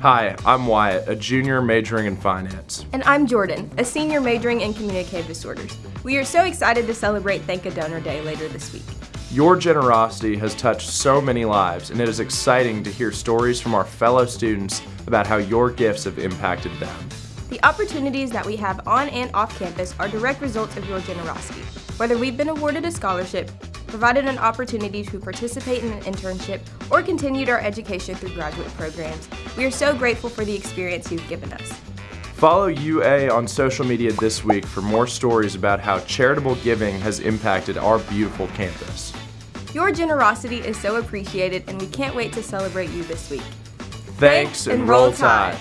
Hi, I'm Wyatt, a junior majoring in finance. And I'm Jordan, a senior majoring in communicative disorders. We are so excited to celebrate Thank a Donor Day later this week. Your generosity has touched so many lives, and it is exciting to hear stories from our fellow students about how your gifts have impacted them. The opportunities that we have on and off campus are direct results of your generosity. Whether we've been awarded a scholarship, provided an opportunity to participate in an internship, or continued our education through graduate programs, we are so grateful for the experience you've given us. Follow UA on social media this week for more stories about how charitable giving has impacted our beautiful campus. Your generosity is so appreciated and we can't wait to celebrate you this week. Thanks and roll tide.